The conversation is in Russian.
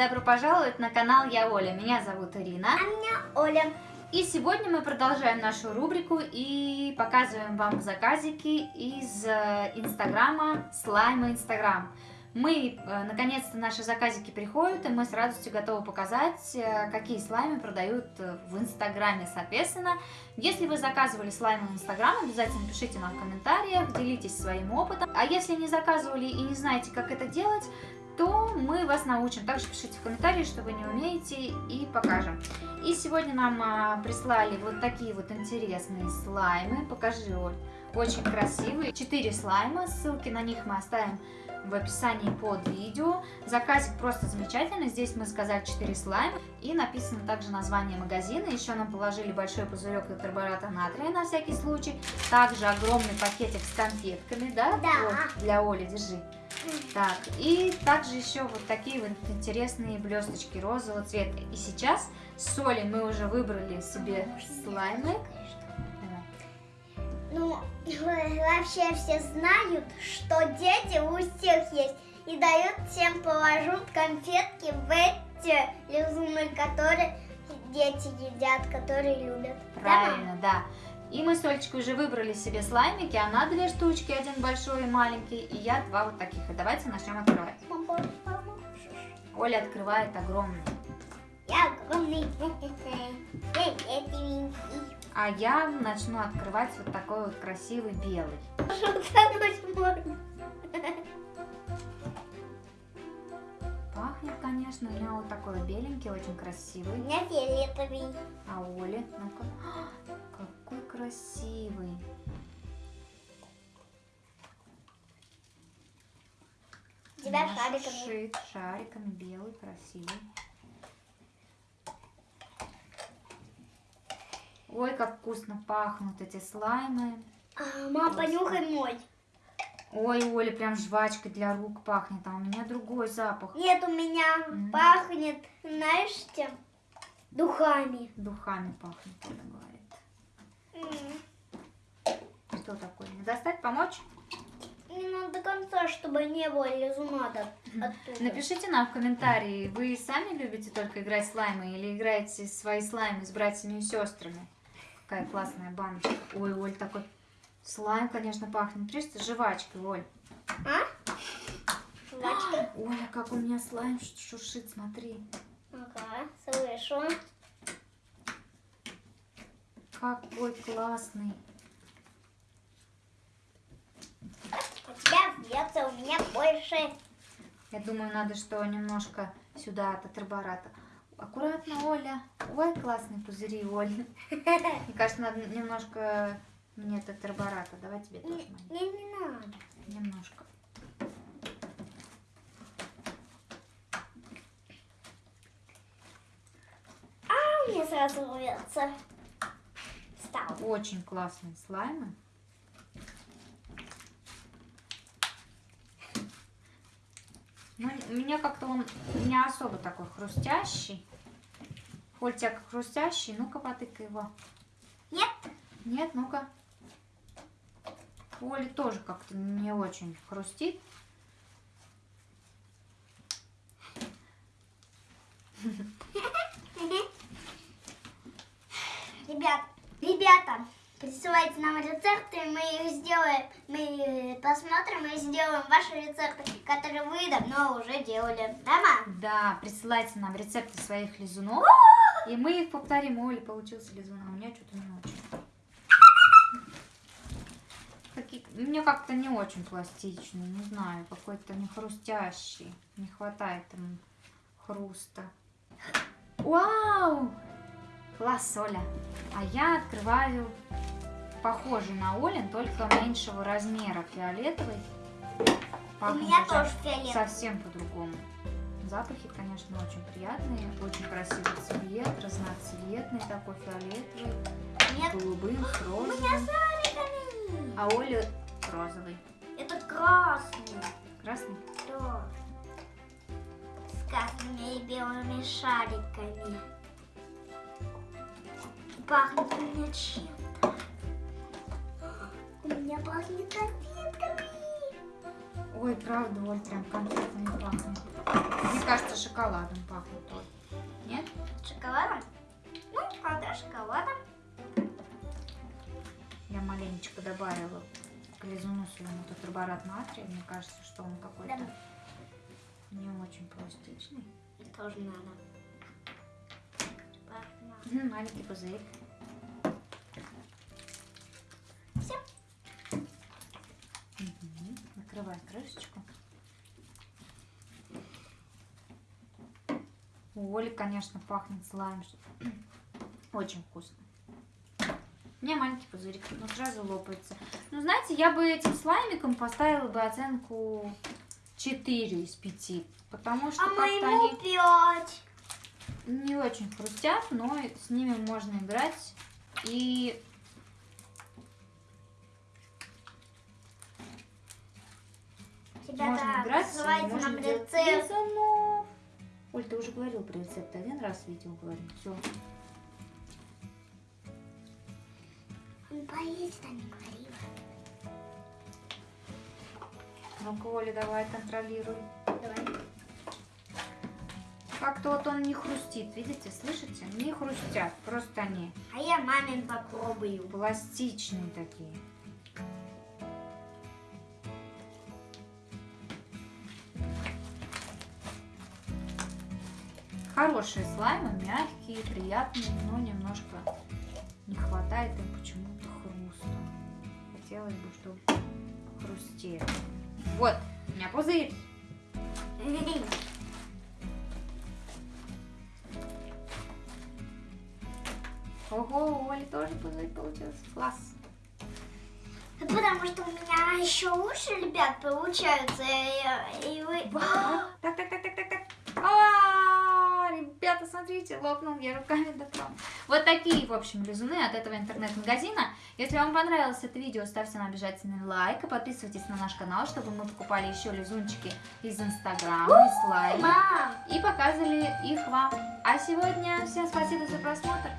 добро пожаловать на канал Я Оля. Меня зовут Ирина. А меня Оля. И сегодня мы продолжаем нашу рубрику и показываем вам заказики из э, Инстаграма Слайма Инстаграм. Мы, э, наконец-то, наши заказики приходят, и мы с радостью готовы показать, э, какие слаймы продают в Инстаграме, соответственно. Если вы заказывали слаймы в Инстаграм, обязательно пишите нам в комментариях, делитесь своим опытом. А если не заказывали и не знаете, как это делать, то мы вас научим. Также пишите в комментарии, что вы не умеете, и покажем. И сегодня нам а, прислали вот такие вот интересные слаймы. Покажи, Оль. Очень красивые. Четыре слайма, ссылки на них мы оставим в описании под видео. Заказик просто замечательный. Здесь мы сказали 4 слайма. И написано также название магазина. Еще нам положили большой пузырек тетрабората натрия на всякий случай. Также огромный пакетик с конфетками, да? Да. Вот, для Оли, держи. Так, и также еще вот такие вот интересные блесточки розового цвета. И сейчас с Олей мы уже выбрали себе слаймы. Ну, вообще все знают, что дети у всех есть. И дают всем положут конфетки в эти лизуны, которые дети едят, которые любят. Правильно, да. И мы с Олечкой уже выбрали себе слаймики. Она две штучки, один большой и маленький. И я два вот таких. И давайте начнем открывать. Оля открывает огромный. Я огромный. А я начну открывать вот такой вот красивый белый. Пахнет, конечно, у меня вот такой беленький, очень красивый. У меня фиолетовый. А Оля, ну-ка, красивый. Тебя Наш шариками. Шит шариками, белый, красивый. Ой, как вкусно пахнут эти слаймы. А, мам, понюхай мой. Ой, Оля, прям жвачкой для рук пахнет, а у меня другой запах. Нет, у меня М. пахнет, знаешь, чем? Духами. Духами пахнет, Оля говорит. М. Что такое? Не достать, помочь? Надо до конца, чтобы не было лизуна до- оттуда. Напишите нам в комментарии, вы сами любите только играть слаймы или играете свои слаймы с братьями и сестрами? Какая классная баночка. Ой, Оль, такой слайм, конечно, пахнет. Прежде жвачкой, Оль. А? Жвачка? Оля, как у меня слайм шуршит, смотри. Ага, слышу. Какой классный. У вьется, у меня больше. Я думаю, надо что немножко сюда от атрибарата. Аккуратно, Оля. Ой, классные пузыри, Оль. Мне кажется, надо немножко мне тетрабората. Давай тебе тоже, Не, не, не надо. Немножко. А меня сразу вьется. Стал. Очень классные слаймы. Но у меня как-то он не особо такой хрустящий. Как хрустящий. Ну-ка, потыкай его. Нет? Нет, ну-ка. Оля тоже как-то не очень хрустит. Ребят, ребята, присылайте нам рецепты, мы их сделаем, мы посмотрим и сделаем ваши рецепты, которые вы давно уже делали. Да, мам? Да, присылайте нам рецепты своих лизунов. И мы их повторим. У получился лизун, а у меня что-то не очень. Какие... Мне как-то не очень пластичный, не знаю, какой-то не хрустящий. Не хватает ему хруста. Вау! Класс, Оля. А я открываю похожий на Олин, только меньшего размера, фиолетовый. У Пахнет меня уже тоже фиолетовый. Совсем по-другому. Запахи, конечно, очень приятные. Очень красивый цвет, разноцветный такой, фиолетовый, Нет, голубым, с у меня розовым. А Оля розовый. Это красный. Красный? Да. С красными и белыми шариками. Пахнет у меня чем-то. У меня пахнет конфетками. Ой, правда, Оль, прям конфетами пахнет. Мне кажется, шоколадом пахнет, Оль. Нет? Шоколадом? Ну, правда, шоколадом. Я маленечко добавила к лизуну своему тетраборат натрия. Мне кажется, что он какой-то Да. не очень пластичный. Тоже надо. Маленький пузырь. Всё. Мгм. Накрывай крышечку. У Оли, конечно, пахнет слайм. Очень вкусно. У меня маленький пузырик, но сразу лопается. Ну, знаете, я бы этим слаймиком поставила бы оценку 4 из 5. Потому что А моему они пять. Не очень хрустят, но с ними можно играть. И Ребята, можно играть, и называйте можно нам рецепт. Оль, ты уже говорил про рецепт. Один раз видео говорил. Все. Поесть, а не говорила. Ну-ка, Оля, давай контролируй. Давай. Как-то вот он не хрустит, видите, слышите? Не хрустят, просто они А я мамин попробую. пластичные такие. Хорошие слаймы, мягкие, приятные, но немножко не хватает им почему-то хруста. Хотелось бы, чтобы хрустели. Вот, у меня пузырь. Ого, у Оли тоже пузырь получился. Класс. Потому что у меня еще лучше, ребят, получаются. И, и вы... Так, так, так, так, так, так. А, Ребята, смотрите, лопнул я руками дотронула. Вот такие, в общем, лизуны от этого интернет-магазина. Если вам понравилось это видео, ставьте нам обязательно лайк и подписывайтесь на наш канал, чтобы мы покупали еще лизунчики из Инстаграма, из Мам! и показывали их вам. А сегодня всем спасибо за просмотр.